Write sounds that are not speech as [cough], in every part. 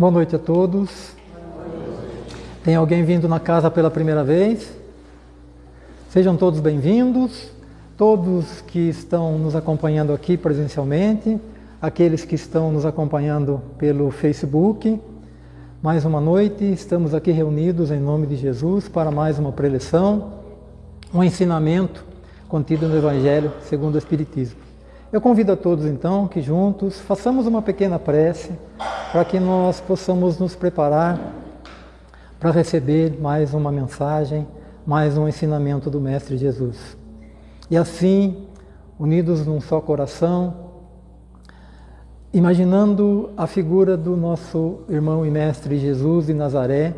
Boa noite a todos. Tem alguém vindo na casa pela primeira vez? Sejam todos bem-vindos, todos que estão nos acompanhando aqui presencialmente, aqueles que estão nos acompanhando pelo Facebook. Mais uma noite, estamos aqui reunidos em nome de Jesus para mais uma preleção, um ensinamento contido no Evangelho segundo o Espiritismo. Eu convido a todos então que juntos façamos uma pequena prece para que nós possamos nos preparar para receber mais uma mensagem, mais um ensinamento do Mestre Jesus. E assim, unidos num só coração, imaginando a figura do nosso irmão e mestre Jesus de Nazaré,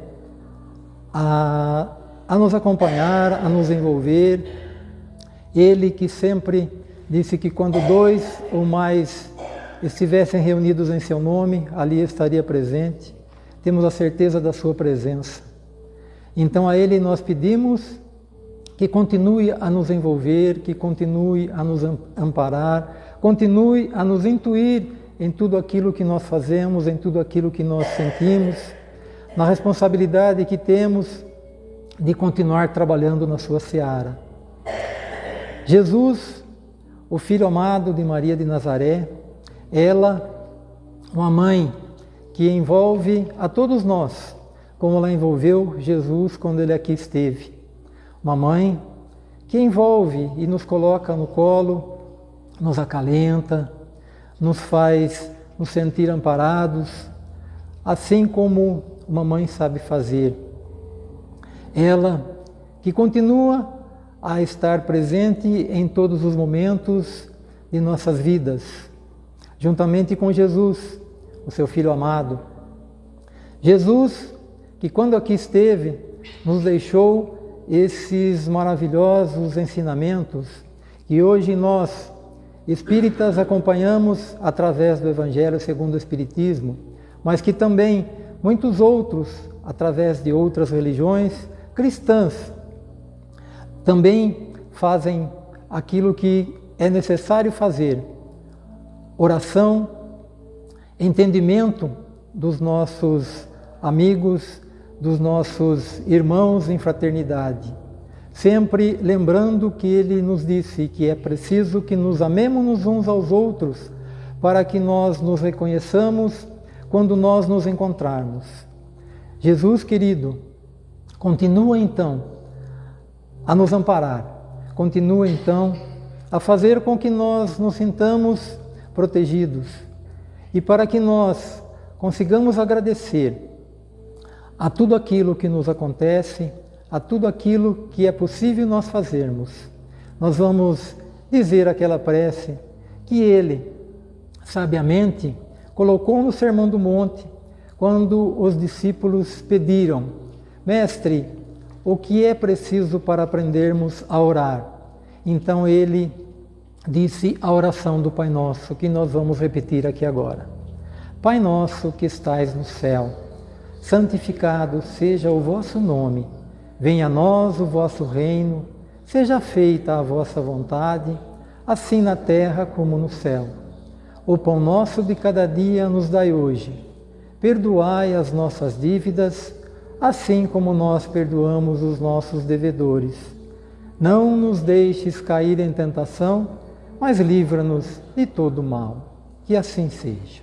a, a nos acompanhar, a nos envolver, ele que sempre disse que quando dois ou mais estivessem reunidos em seu nome, ali estaria presente. Temos a certeza da sua presença. Então a ele nós pedimos que continue a nos envolver, que continue a nos amparar, continue a nos intuir em tudo aquilo que nós fazemos, em tudo aquilo que nós sentimos, na responsabilidade que temos de continuar trabalhando na sua seara. Jesus o filho amado de Maria de Nazaré, ela, uma mãe que envolve a todos nós, como ela envolveu Jesus quando ele aqui esteve. Uma mãe que envolve e nos coloca no colo, nos acalenta, nos faz nos sentir amparados, assim como uma mãe sabe fazer. Ela que continua a estar presente em todos os momentos de nossas vidas, juntamente com Jesus, o seu Filho amado. Jesus, que quando aqui esteve, nos deixou esses maravilhosos ensinamentos que hoje nós, espíritas, acompanhamos através do Evangelho segundo o Espiritismo, mas que também muitos outros, através de outras religiões cristãs, também fazem aquilo que é necessário fazer: oração, entendimento dos nossos amigos, dos nossos irmãos em fraternidade. Sempre lembrando que ele nos disse que é preciso que nos amemos uns aos outros para que nós nos reconheçamos quando nós nos encontrarmos. Jesus querido, continua então a nos amparar. Continua então a fazer com que nós nos sintamos protegidos e para que nós consigamos agradecer a tudo aquilo que nos acontece, a tudo aquilo que é possível nós fazermos. Nós vamos dizer aquela prece que ele, sabiamente, colocou no Sermão do Monte, quando os discípulos pediram: Mestre, o que é preciso para aprendermos a orar. Então ele disse a oração do Pai Nosso, que nós vamos repetir aqui agora. Pai nosso que estais no céu, santificado seja o vosso nome. Venha a nós o vosso reino, seja feita a vossa vontade, assim na terra como no céu. O pão nosso de cada dia nos dai hoje. Perdoai as nossas dívidas, assim como nós perdoamos os nossos devedores. Não nos deixes cair em tentação, mas livra-nos de todo mal. Que assim seja.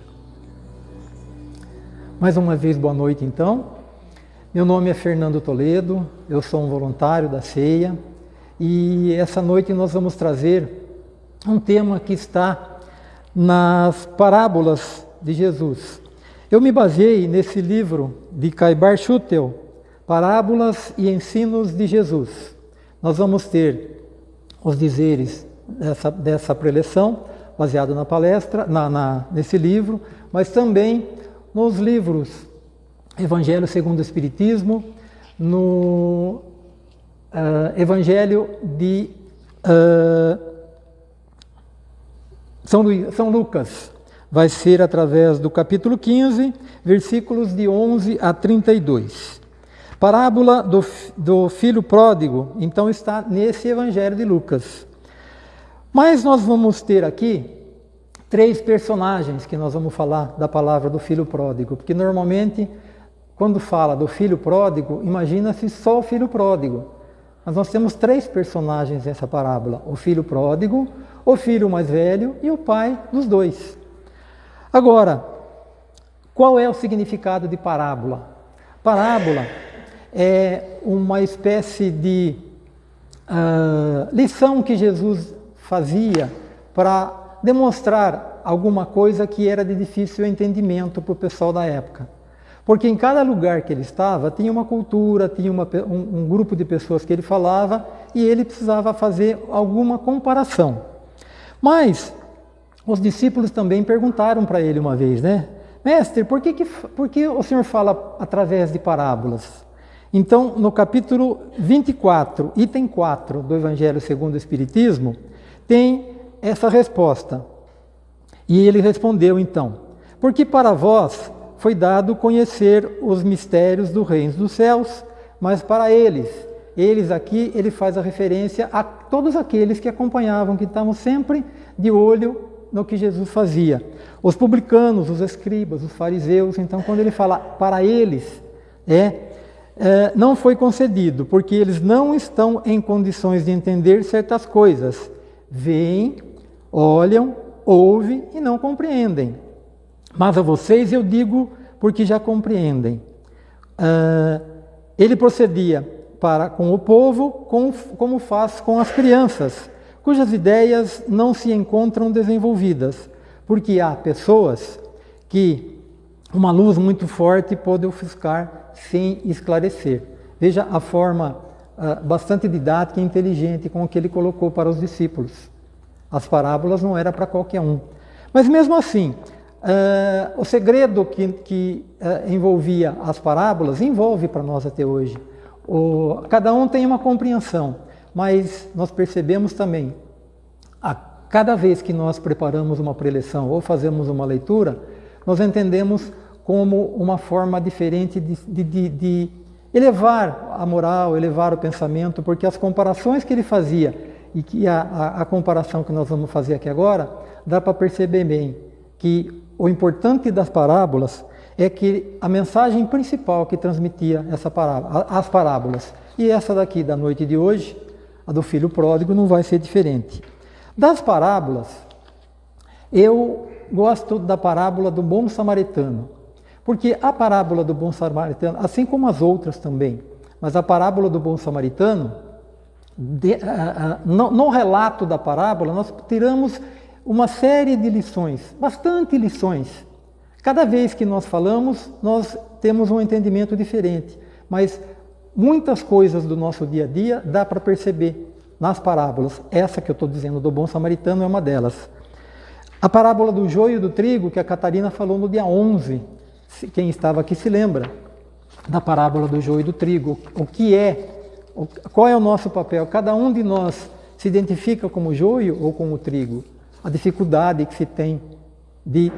Mais uma vez, boa noite então. Meu nome é Fernando Toledo, eu sou um voluntário da ceia e essa noite nós vamos trazer um tema que está nas parábolas de Jesus. Eu me baseei nesse livro de Caibar Schutel, Parábolas e Ensinos de Jesus. Nós vamos ter os dizeres dessa, dessa preleção, baseado na palestra, na, na, nesse livro, mas também nos livros Evangelho segundo o Espiritismo, no uh, Evangelho de uh, São, São Lucas, vai ser através do capítulo 15, versículos de 11 a 32. Parábola do, do filho pródigo, então está nesse evangelho de Lucas. Mas nós vamos ter aqui três personagens que nós vamos falar da palavra do filho pródigo, porque normalmente quando fala do filho pródigo, imagina-se só o filho pródigo. Mas nós temos três personagens nessa parábola: o filho pródigo, o filho mais velho e o pai dos dois. Agora, qual é o significado de parábola? Parábola é uma espécie de uh, lição que Jesus fazia para demonstrar alguma coisa que era de difícil entendimento para o pessoal da época. Porque em cada lugar que ele estava tinha uma cultura, tinha uma, um, um grupo de pessoas que ele falava e ele precisava fazer alguma comparação. Mas os discípulos também perguntaram para ele uma vez, né? Mestre, por que, que, por que o senhor fala através de parábolas? Então, no capítulo 24, item 4 do Evangelho segundo o Espiritismo, tem essa resposta. E ele respondeu então: Porque para vós foi dado conhecer os mistérios do reino dos céus, mas para eles, eles aqui, ele faz a referência a todos aqueles que acompanhavam, que estavam sempre de olho no que Jesus fazia. Os publicanos, os escribas, os fariseus, então quando ele fala para eles, é, é não foi concedido, porque eles não estão em condições de entender certas coisas. Veem, olham, ouvem e não compreendem. Mas a vocês eu digo porque já compreendem. Uh, ele procedia para com o povo com, como faz com as crianças, cujas ideias não se encontram desenvolvidas, porque há pessoas que uma luz muito forte pode ofuscar sem esclarecer. Veja a forma bastante didática e inteligente com que ele colocou para os discípulos. As parábolas não era para qualquer um. Mas mesmo assim, uh, o segredo que, que uh, envolvia as parábolas envolve para nós até hoje. O, cada um tem uma compreensão, mas nós percebemos também, a cada vez que nós preparamos uma preleção ou fazemos uma leitura, nós entendemos como uma forma diferente de, de, de, de elevar a moral, elevar o pensamento, porque as comparações que ele fazia e que a, a, a comparação que nós vamos fazer aqui agora, dá para perceber bem que o importante das parábolas é que a mensagem principal que transmitia essa parábola, as parábolas, e essa daqui da noite de hoje, a do filho pródigo, não vai ser diferente. Das parábolas, eu gosto da parábola do bom samaritano, porque a parábola do bom samaritano, assim como as outras também, mas a parábola do bom samaritano, de, no, no relato da parábola, nós tiramos uma série de lições, bastante lições. Cada vez que nós falamos, nós temos um entendimento diferente, mas muitas coisas do nosso dia a dia dá para perceber nas parábolas. Essa que eu estou dizendo do bom samaritano é uma delas. A parábola do joio e do trigo, que a Catarina falou no dia 11, quem estava aqui se lembra da parábola do joio e do trigo. O que é qual é o nosso papel? Cada um de nós se identifica como joio ou como trigo? A dificuldade que se tem de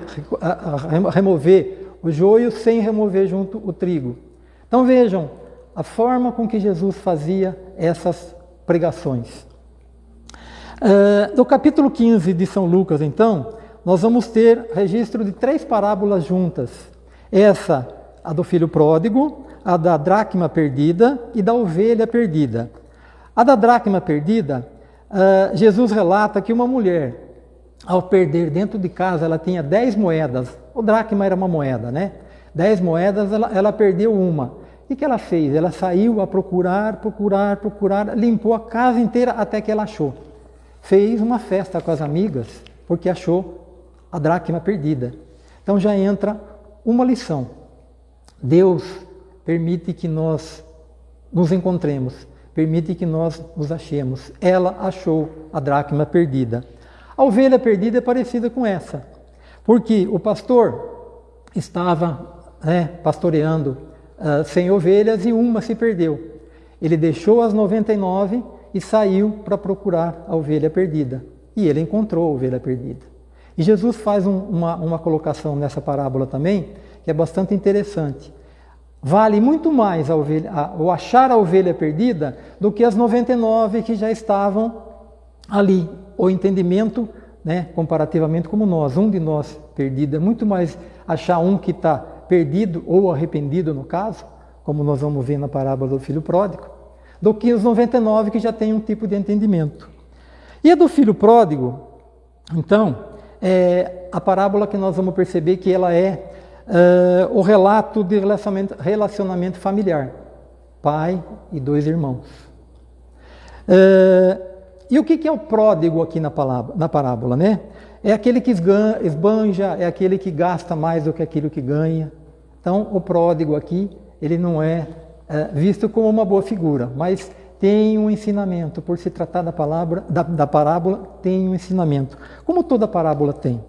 remover o joio sem remover junto o trigo. Então vejam a forma com que Jesus fazia essas pregações. Uh, no capítulo 15 de São Lucas, então, nós vamos ter registro de três parábolas juntas. Essa, a do filho pródigo, a da dracma perdida e da ovelha perdida. A da dracma perdida, uh, Jesus relata que uma mulher, ao perder dentro de casa, ela tinha dez moedas. O dracma era uma moeda, né? Dez moedas, ela, ela perdeu uma. O que ela fez? Ela saiu a procurar, procurar, procurar, limpou a casa inteira até que ela achou. Fez uma festa com as amigas, porque achou a dracma perdida. Então já entra uma lição. Deus permite que nós nos encontremos, permite que nós nos achemos. Ela achou a dracma perdida. A ovelha perdida é parecida com essa, porque o pastor estava né, pastoreando uh, 100 ovelhas e uma se perdeu. Ele deixou as 99 e saiu para procurar a ovelha perdida. E ele encontrou a ovelha perdida. E Jesus faz um, uma, uma colocação nessa parábola também, que é bastante interessante. Vale muito mais a ovelha, a, o achar a ovelha perdida do que as 99 que já estavam ali. O entendimento né, comparativamente como nós, um de nós perdido. É muito mais achar um que está perdido ou arrependido, no caso, como nós vamos ver na parábola do filho pródigo, do que os 99 que já têm um tipo de entendimento. E a do filho pródigo, então, é a parábola que nós vamos perceber que ela é uh, o relato de relacionamento, relacionamento, familiar, pai e dois irmãos. Uh, e o que é o pródigo aqui na, palavra, na parábola, né? É aquele que esbanja, é aquele que gasta mais do que aquilo que ganha. Então, o pródigo aqui, ele não é, é visto como uma boa figura, mas tem um ensinamento. Por se tratar da, palavra, da, da parábola, tem um ensinamento. Como toda parábola tem.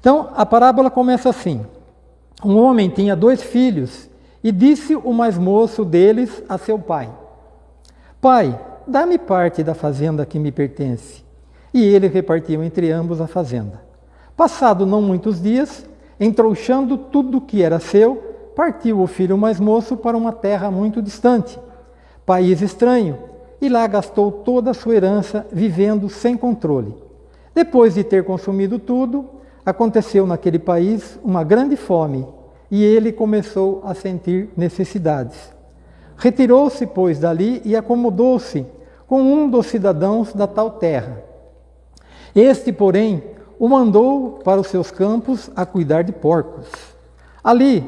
Então, a parábola começa assim. Um homem tinha dois filhos e disse o mais moço deles a seu pai: Pai, dá-me parte da fazenda que me pertence. E ele repartiu entre ambos a fazenda. Passado não muitos dias, entrouxando tudo que era seu, partiu o filho mais moço para uma terra muito distante, país estranho, e lá gastou toda a sua herança, vivendo sem controle. Depois de ter consumido tudo, aconteceu naquele país uma grande fome, e ele começou a sentir necessidades. Retirou-se, pois, dali e acomodou-se com um dos cidadãos da tal terra. Este, porém, o mandou para os seus campos a cuidar de porcos. Ali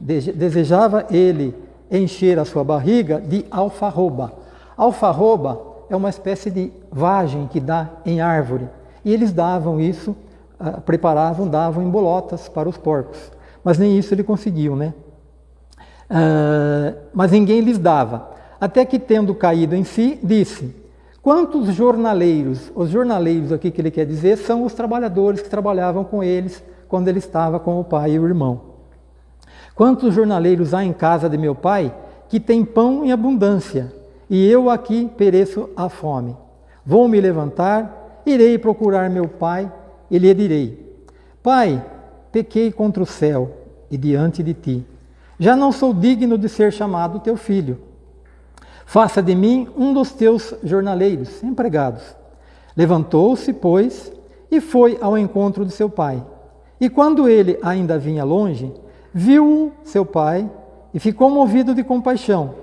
desejava ele encher a sua barriga de alfarroba. Alfarroba é uma espécie de vagem que dá em árvore. E eles davam isso, ah, preparavam, davam em bolotas para os porcos. Mas nem isso ele conseguiu, né? Uh, mas ninguém lhes dava. Até que, tendo caído em si, disse: Quantos jornaleiros, os jornaleiros aqui que ele quer dizer, são os trabalhadores que trabalhavam com eles quando ele estava com o pai e o irmão. Quantos jornaleiros há em casa de meu pai que tem pão em abundância, e eu aqui pereço à fome? Vou me levantar, irei procurar meu pai e lhe direi: Pai, pequei contra o céu e diante de ti. Já não sou digno de ser chamado teu filho. Faça de mim um dos teus jornaleiros, empregados. Levantou-se, pois, e foi ao encontro de seu pai. E quando ele ainda vinha longe, viu seu pai e ficou movido de compaixão,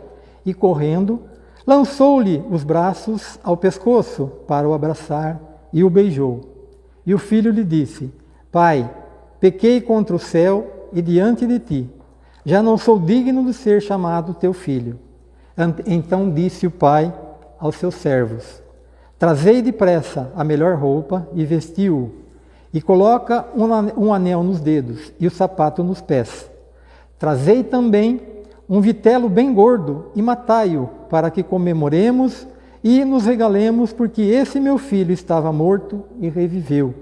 e correndo, lançou-lhe os braços ao pescoço para o abraçar e o beijou. E o filho lhe disse: Pai, pequei contra o céu e diante de ti. Já não sou digno de ser chamado teu filho. Então disse o pai aos seus servos: Trazei depressa a melhor roupa e vestiu-o, e coloca um anel nos dedos e o sapato nos pés. Trazei também um vitelo bem gordo e matai-o, para que comemoremos e nos regalemos, porque esse meu filho estava morto e reviveu.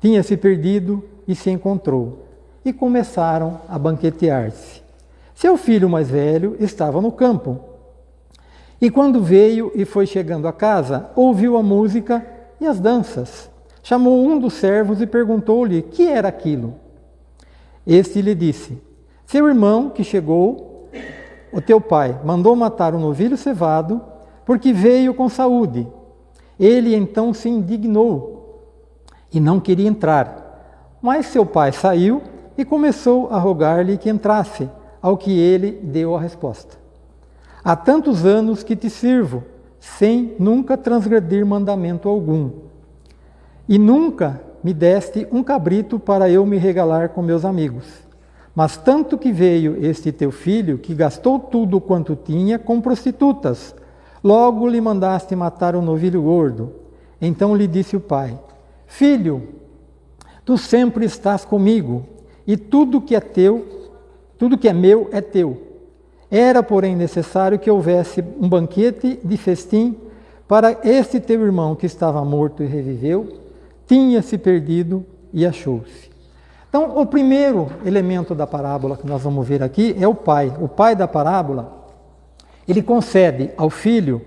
Tinha se perdido e se encontrou. E começaram a banquetear-se. Seu filho mais velho estava no campo e quando veio e foi chegando a casa, ouviu a música e as danças. Chamou um dos servos e perguntou-lhe que era aquilo. Este lhe disse: Seu irmão que chegou, o teu pai, mandou matar o um novilho cevado, porque veio com saúde. Ele então se indignou e não queria entrar. Mas seu pai saiu e começou a rogar-lhe que entrasse, ao que ele deu a resposta. Há tantos anos que te sirvo, sem nunca transgredir mandamento algum. E nunca me deste um cabrito para eu me regalar com meus amigos. Mas tanto que veio este teu filho, que gastou tudo quanto tinha com prostitutas, logo lhe mandaste matar o novilho gordo. Então lhe disse o pai: Filho, tu sempre estás comigo, e tudo que é teu, tudo que é meu é teu. Era, porém, necessário que houvesse um banquete de festim para este teu irmão que estava morto e reviveu, tinha se perdido e achou-se. Então, o primeiro elemento da parábola que nós vamos ver aqui é o pai. O pai da parábola, ele concede ao filho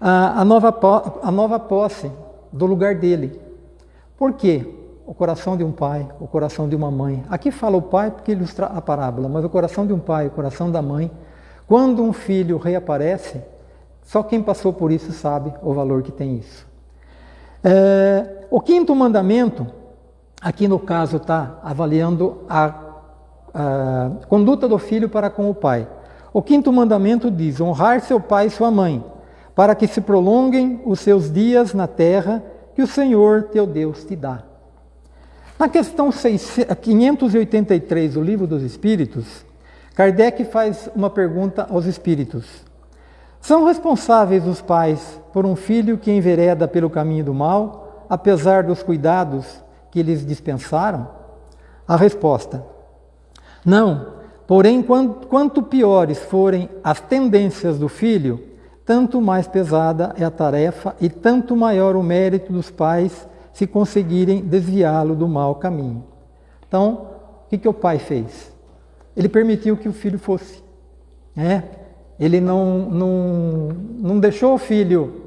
a, a, nova, a nova posse do lugar dele. Por quê? O coração de um pai, o coração de uma mãe. Aqui fala o pai porque ilustra a parábola, mas o coração de um pai, o coração da mãe quando um filho reaparece, só quem passou por isso sabe o valor que tem isso. É, o quinto mandamento, aqui no caso está avaliando a, a conduta do filho para com o pai. O quinto mandamento diz: honrar seu pai e sua mãe, para que se prolonguem os seus dias na terra que o Senhor teu Deus te dá. Na questão 583 do Livro dos Espíritos, Kardec faz uma pergunta aos espíritos: São responsáveis os pais por um filho que envereda pelo caminho do mal, apesar dos cuidados que lhes dispensaram? A resposta: Não, porém, quanto piores forem as tendências do filho, tanto mais pesada é a tarefa e tanto maior o mérito dos pais se conseguirem desviá-lo do mau caminho. Então, o que, que o pai fez? Ele permitiu que o filho fosse. Né? Ele não, não, não deixou o filho,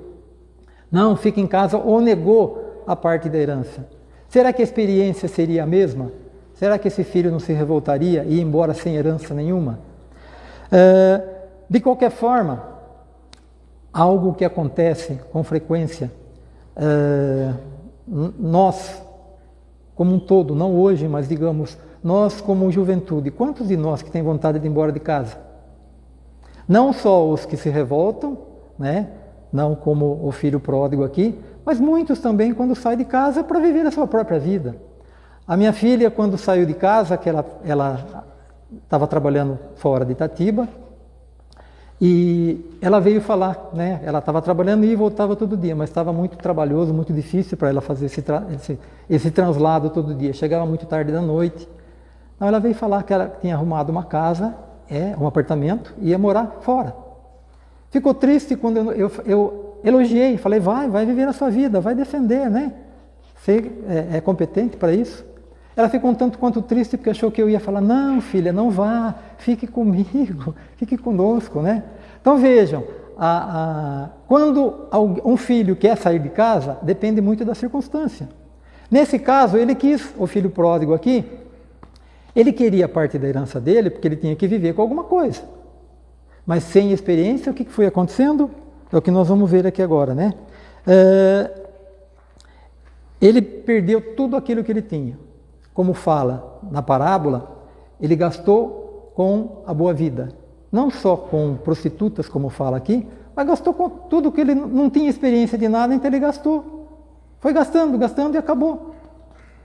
não, fica em casa, ou negou a parte da herança. Será que a experiência seria a mesma? Será que esse filho não se revoltaria e ir embora sem herança nenhuma? É, de qualquer forma, algo que acontece com frequência, é, nós, como um todo, não hoje, mas digamos, nós como juventude, quantos de nós que têm vontade de ir embora de casa? Não só os que se revoltam, né? não como o filho pródigo aqui, mas muitos também quando saem de casa para viver a sua própria vida. A minha filha, quando saiu de casa, que ela estava trabalhando fora de Itatiba, e ela veio falar, né? Ela estava trabalhando e voltava todo dia, mas estava muito trabalhoso, muito difícil para ela fazer esse, esse, esse, translado todo dia. Chegava muito tarde da noite. Então ela veio falar que ela tinha arrumado uma casa, é, um apartamento, e ia morar fora. Ficou triste quando eu, eu, eu elogiei, falei, vai, vai viver a sua vida, vai defender, né? Você é, é competente para isso. Ela ficou um tanto quanto triste porque achou que eu ia falar: não, filha, não vá, fique comigo, [laughs] fique conosco, né? Então vejam, a, a, quando um filho quer sair de casa, depende muito da circunstância. Nesse caso, ele quis, o filho pródigo aqui, ele queria parte da herança dele porque ele tinha que viver com alguma coisa. Mas sem experiência, o que foi acontecendo? É o que nós vamos ver aqui agora, né? É, ele perdeu tudo aquilo que ele tinha como fala na parábola, ele gastou com a boa vida. Não só com prostitutas, como fala aqui, mas gastou com tudo que ele não tinha experiência de nada, então ele gastou. Foi gastando, gastando e acabou.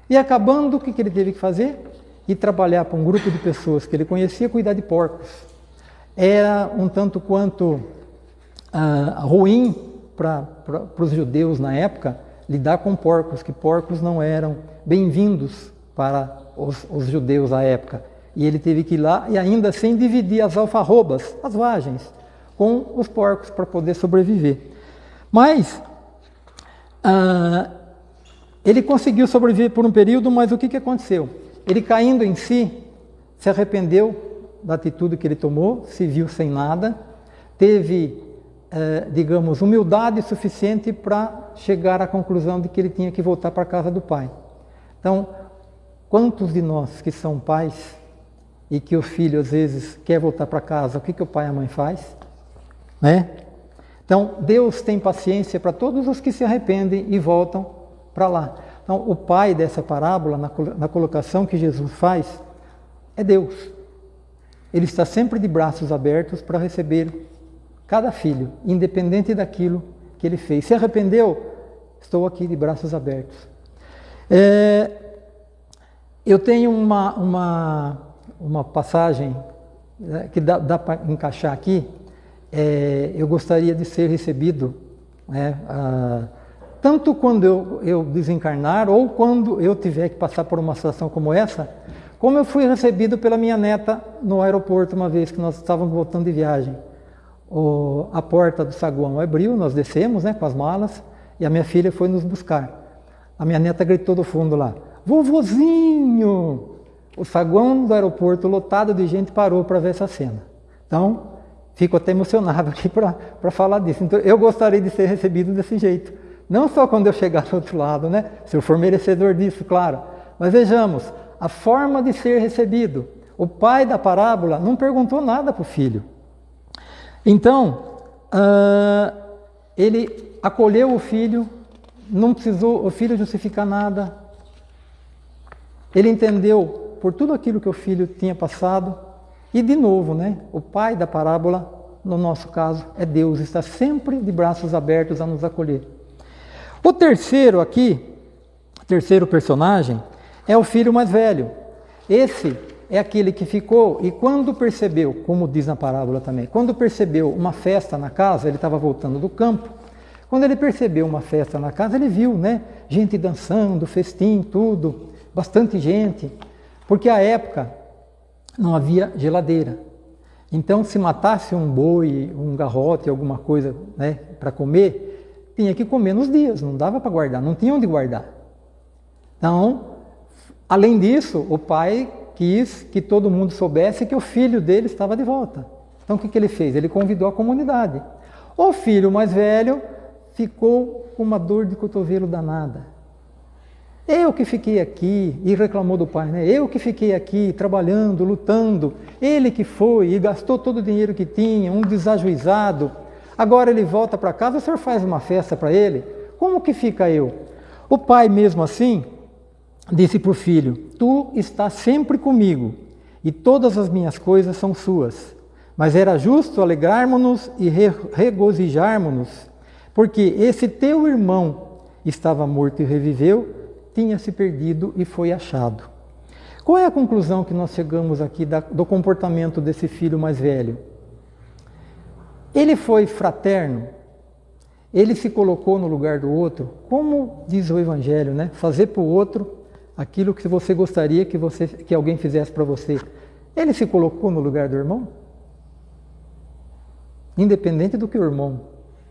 E acabando, o que, ele teve que fazer? Ir trabalhar para um grupo de pessoas que ele conhecia, cuidar de porcos. Era um tanto quanto ah, ruim para os judeus na época lidar com porcos, que porcos não eram bem-vindos para os, os judeus à época. E ele teve que ir lá e ainda assim dividir as alfarrobas, as vagens, com os porcos para poder sobreviver. Mas ah, ele conseguiu sobreviver por um período, mas o que, que aconteceu? Ele caindo em si, se arrependeu da atitude que ele tomou, se viu sem nada, teve, eh, digamos, humildade suficiente para chegar à conclusão de que ele tinha que voltar para a casa do pai. Então, Quantos de nós que são pais e que o filho às vezes quer voltar para casa, o que, que o pai e a mãe faz? Né? Então, Deus tem paciência para todos os que se arrependem e voltam para lá. Então, o pai dessa parábola, na, colocação que Jesus faz, é Deus. Ele está sempre de braços abertos para receber cada filho, independente daquilo que ele fez. Se arrependeu, estou aqui de braços abertos. É, eu tenho uma, uma, uma passagem né, que dá, dá para encaixar aqui. É, eu gostaria de ser recebido, né, ah, tanto quando eu, eu desencarnar ou quando eu tiver que passar por uma situação como essa, como eu fui recebido pela minha neta no aeroporto uma vez que nós estávamos voltando de viagem. O, a porta do saguão abriu, nós descemos né, com as malas e a minha filha foi nos buscar. A minha neta gritou do fundo lá: Vovozinho! O saguão do aeroporto lotado de gente parou para ver essa cena. Então, fico até emocionado [laughs] aqui para falar disso. Então, eu gostaria de ser recebido desse jeito. Não só quando eu chegar do outro lado, né? Se eu for merecedor disso, claro. Mas vejamos, a forma de ser recebido. O pai da parábola não perguntou nada para o filho. Então, uh, ele acolheu o filho não precisou o filho justificar nada. Ele entendeu por tudo aquilo que o filho tinha passado. E de novo, né, o pai da parábola, no nosso caso, é Deus, está sempre de braços abertos a nos acolher. O terceiro aqui, terceiro personagem, é o filho mais velho. Esse é aquele que ficou e quando percebeu, como diz na parábola também, quando percebeu uma festa na casa, ele estava voltando do campo, quando ele percebeu uma festa na casa, ele viu, né, gente dançando, festim, tudo, bastante gente, porque a época não havia geladeira. Então, se matasse um boi, um garrote, alguma coisa, né, para comer, tinha que comer nos dias, não dava para guardar, não tinha onde guardar. Então, além disso, o pai quis que todo mundo soubesse que o filho dele estava de volta. Então o que, que ele fez? Ele convidou a comunidade. O filho mais velho ficou com uma dor de cotovelo danada. Eu que fiquei aqui, e reclamou do pai, né? Eu que fiquei aqui trabalhando, lutando. Ele que foi e gastou todo o dinheiro que tinha, um desajuizado. Agora ele volta para casa, o senhor faz uma festa para ele? Como que fica eu? O pai, mesmo assim, disse para o filho: Tu estás sempre comigo, e todas as minhas coisas são suas. Mas era justo alegrarmos-nos e regozijarmos-nos, porque esse teu irmão estava morto e reviveu, tinha se perdido e foi achado. Qual é a conclusão que nós chegamos aqui do comportamento desse filho mais velho? Ele foi fraterno, ele se colocou no lugar do outro, como diz o Evangelho, né? Fazer para o outro aquilo que você gostaria que, você, que alguém fizesse para você. Ele se colocou no lugar do irmão? Independente do que o irmão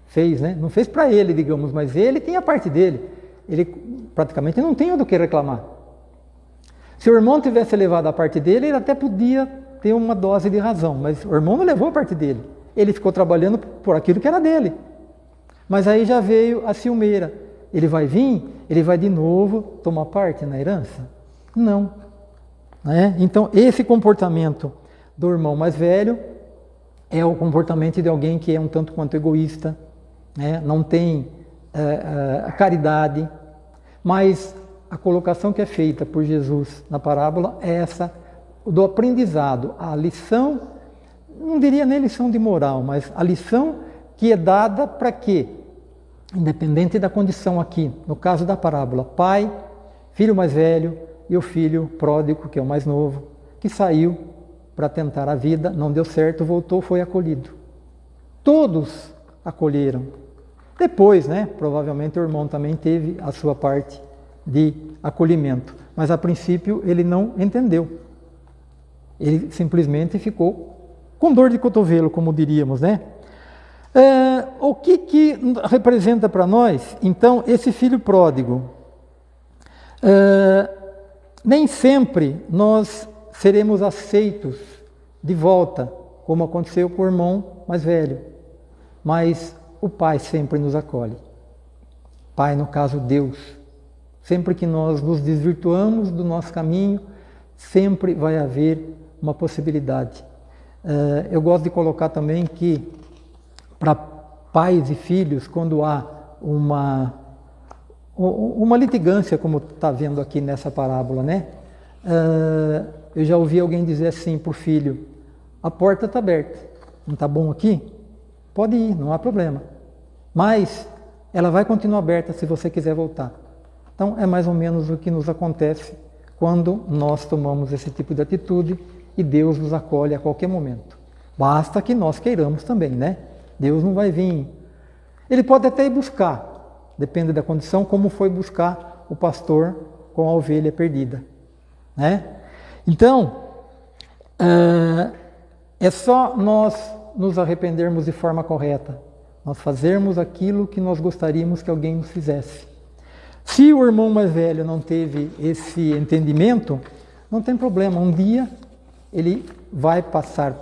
fez, né? Não fez para ele, digamos, mas ele tem a parte dele. Ele praticamente não tem do que reclamar. Se o irmão tivesse levado a parte dele, ele até podia ter uma dose de razão, mas o irmão não levou a parte dele. Ele ficou trabalhando por aquilo que era dele. Mas aí já veio a ciumeira. Ele vai vir ele vai de novo tomar parte na herança? Não. É? Então, esse comportamento do irmão mais velho é o comportamento de alguém que é um tanto quanto egoísta, né? não tem é, caridade, mas a colocação que é feita por Jesus na parábola é essa do aprendizado, a lição, não diria nem lição de moral, mas a lição que é dada para quê? independente da condição aqui, no caso da parábola, pai, filho mais velho e o filho pródigo, que é o mais novo, que saiu para tentar a vida, não deu certo, voltou, foi acolhido. Todos acolheram. Depois, né, provavelmente o irmão também teve a sua parte de acolhimento, mas a princípio ele não entendeu. Ele simplesmente ficou com dor de cotovelo, como diríamos, né? É, o que, que representa para nós, então, esse filho pródigo? É, nem sempre nós seremos aceitos de volta, como aconteceu com o irmão mais velho, mas o Pai sempre nos acolhe. Pai, no caso, Deus. Sempre que nós nos desvirtuamos do nosso caminho, sempre vai haver uma possibilidade. É, eu gosto de colocar também que para pais e filhos quando há uma, uma litigância, como está vendo aqui nessa parábola, né? Uh, eu já ouvi alguém dizer assim para o filho: a porta está aberta, não está bom aqui? Pode ir, não há problema. Mas ela vai continuar aberta se você quiser voltar. Então é mais ou menos o que nos acontece quando nós tomamos esse tipo de atitude e Deus nos acolhe a qualquer momento. Basta que nós queiramos também, né? Deus não vai vir. Ele pode até ir buscar, depende da condição, como foi buscar o pastor com a ovelha perdida. Né? Então, uh, é só nós nos arrependermos de forma correta, nós fazermos aquilo que nós gostaríamos que alguém nos fizesse. Se o irmão mais velho não teve esse entendimento, não tem problema, um dia ele vai passar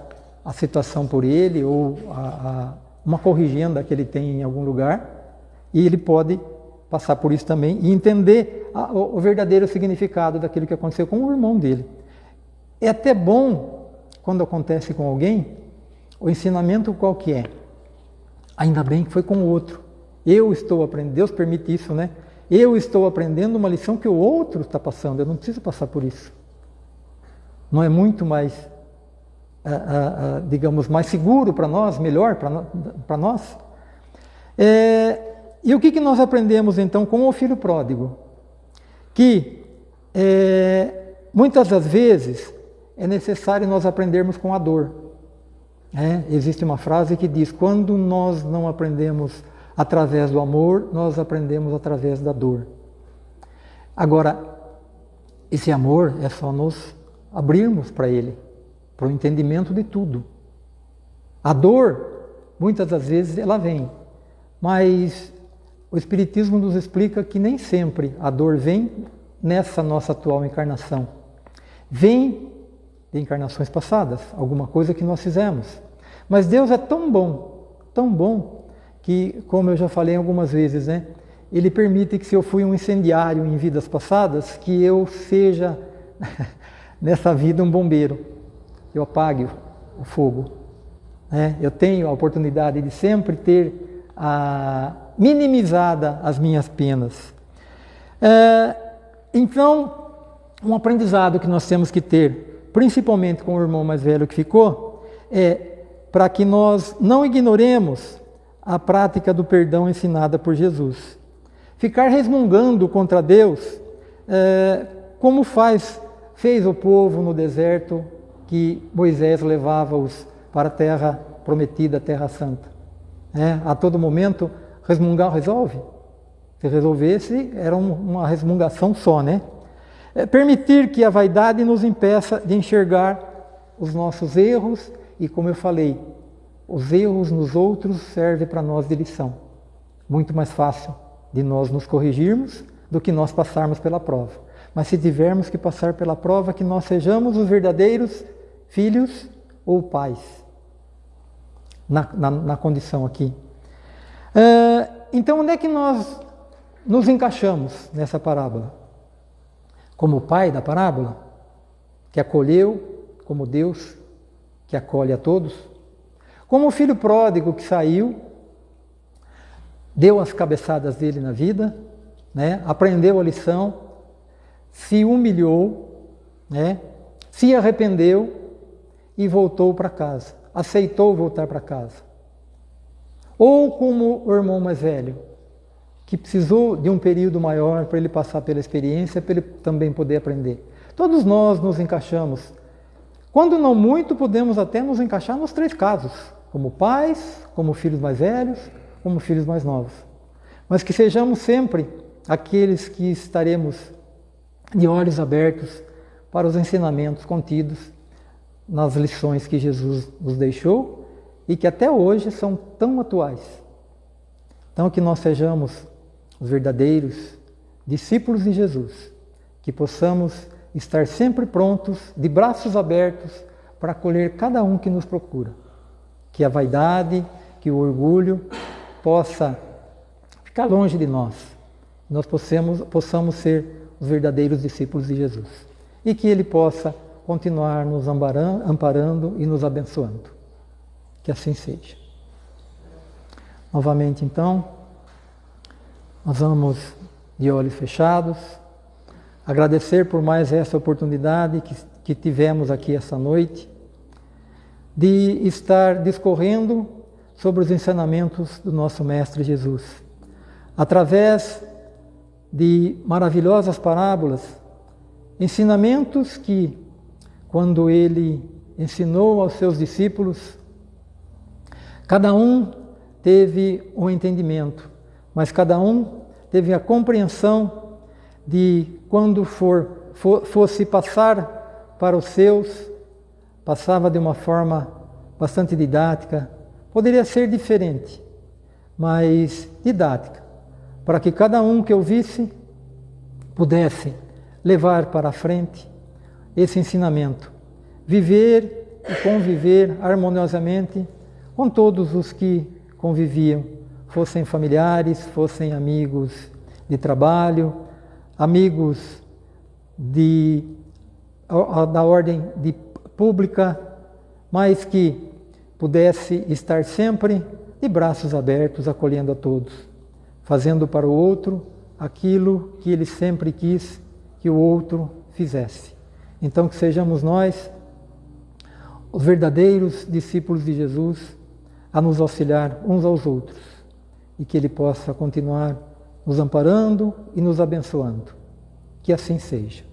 a situação por ele ou a, uma corrigenda que ele tem em algum lugar, e ele pode passar por isso também e entender a, o, o verdadeiro significado daquilo que aconteceu com o irmão dele. É até bom, quando acontece com alguém, o ensinamento qual que é? Ainda bem que foi com o outro. Eu estou aprendendo, Deus permite isso, né? Eu estou aprendendo uma lição que o outro está passando, eu não preciso passar por isso. Não é muito mais, digamos, mais seguro para nós, melhor para nós? É, e o que, que nós aprendemos então com o filho pródigo? Que é, muitas das vezes é necessário nós aprendermos com a dor. É, existe uma frase que diz: quando nós não aprendemos através do amor, nós aprendemos através da dor. Agora, esse amor é só nos abrirmos para ele, para o entendimento de tudo. A dor, muitas das vezes, ela vem, mas o Espiritismo nos explica que nem sempre a dor vem nessa nossa atual encarnação. Vem de encarnações passadas, alguma coisa que nós fizemos. Mas Deus é tão bom, tão bom, que, como eu já falei algumas vezes, né? Ele permite que se eu fui um incendiário em vidas passadas, que eu seja [laughs] nessa vida um bombeiro. Eu apague o fogo. Né? Eu tenho a oportunidade de sempre ter a, minimizada as minhas penas. É, então, um aprendizado que nós temos que ter, principalmente com o irmão mais velho que ficou, é para que nós não ignoremos a prática do perdão ensinada por Jesus. Ficar resmungando contra Deus, é, como faz, fez o povo no deserto que Moisés levava-os para a terra prometida, a terra santa. É, a todo momento, resmungar resolve. Se resolvesse, era uma resmungação só, né? É permitir que a vaidade nos impeça de enxergar os nossos erros e, como eu falei, os erros nos outros servem para nós de lição. Muito mais fácil de nós nos corrigirmos do que nós passarmos pela prova. Mas se tivermos que passar pela prova, que nós sejamos os verdadeiros filhos ou pais, na, na, na condição aqui. Uh, então, onde é que nós nos encaixamos nessa parábola? Como o pai da parábola, que acolheu como Deus que acolhe a todos? Como o filho pródigo que saiu, deu as cabeçadas dele na vida, né? aprendeu a lição, se humilhou, né? se arrependeu e voltou para casa, aceitou voltar para casa. Ou como o irmão mais velho, que precisou de um período maior para ele passar pela experiência, para ele também poder aprender. Todos nós nos encaixamos. Quando não muito, podemos até nos encaixar nos três casos como pais, como filhos mais velhos, como filhos mais novos. Mas que sejamos sempre aqueles que estaremos de olhos abertos para os ensinamentos contidos nas lições que Jesus nos deixou e que até hoje são tão atuais. Então, que nós sejamos os verdadeiros discípulos de Jesus, que possamos estar sempre prontos, de braços abertos, para acolher cada um que nos procura que a vaidade, que o orgulho possa ficar longe de nós. Nós possamos, possamos ser os verdadeiros discípulos de Jesus. E que Ele possa continuar nos amparando e nos abençoando. Que assim seja. Novamente, então, nós vamos de olhos fechados, agradecer por mais essa oportunidade que, que tivemos aqui essa noite de estar discorrendo sobre os ensinamentos do nosso Mestre Jesus. Através de maravilhosas parábolas, ensinamentos que, quando ele ensinou aos seus discípulos, cada um teve um entendimento, mas cada um teve a compreensão de quando for, for fosse passar para os seus passava de uma forma bastante didática, poderia ser diferente, mas didática, para que cada um que ouvisse pudesse levar para a frente esse ensinamento, viver e conviver harmoniosamente com todos os que conviviam, fossem familiares, fossem amigos de trabalho, amigos de, da ordem de pública, mas que pudesse estar sempre de braços abertos, acolhendo a todos, fazendo para o outro aquilo que ele sempre quis que o outro fizesse. Então, que sejamos nós, os verdadeiros discípulos de Jesus, a nos auxiliar uns aos outros e que ele possa continuar nos amparando e nos abençoando. Que assim seja.